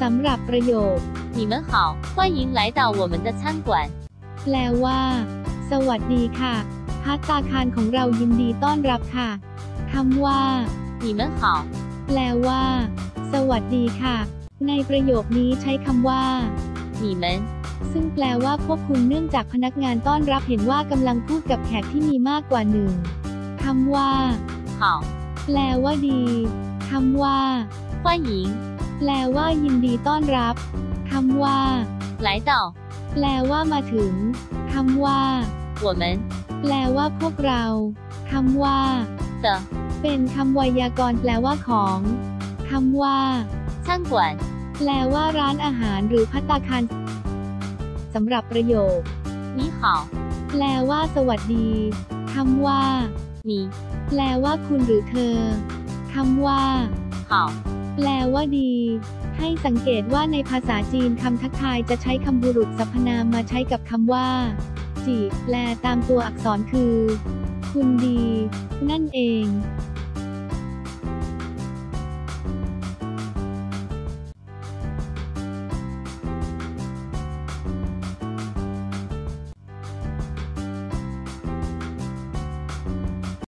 สำหรับประโยค 你们好，欢迎来到我们的餐馆。 แปลว่า สวัสดีค่ะพัตตาคารของเรายินดีต้อนรับค่ะคำว่า 你们好， แปลว่า สวัสดีค่ะ ในประโยคนี้ใช้คำว่า 你们 ซึ่งแปลว่าพวกคุณเนื่องจากพนักงานต้อนรับเห็นว่ากำลังพูดกับแขกที่มีมากกว่าหนึ่งคำว่า 好， แปลว่าดีคำว่า 欢迎 แปลว่ายินดีต้อนรับคำว่า 来到 แปลว่ามาถึงคำว่า 我们 แปลว่าพวกเราคำว่า 的 เป็นคำไวยากรณ์แปลว่าของคำว่า 餐馆。 แปลว่าร้านอาหารหรือพัตตาคารสำหรับประโยค 你好， แปลว่า สวัสดีคำว่า 你 แปลว่าคุณหรือเธอคำว่า 好， แปลว่าดี ให้สังเกตว่าในภาษาจีนคำทักทายจะใช้คำบุรุษสรรพนามมาใช้กับคำว่า จีแปลตามตัวอักษรคือ คุณดี นั่นเอง